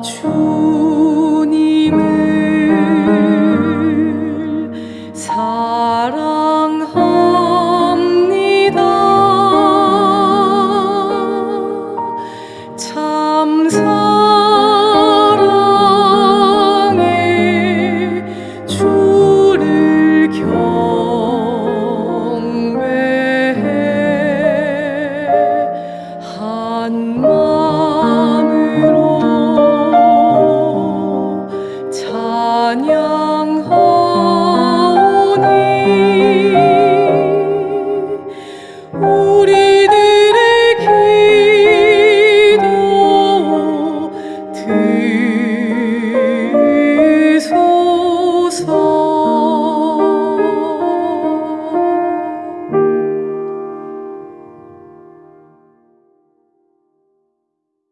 주님을 사랑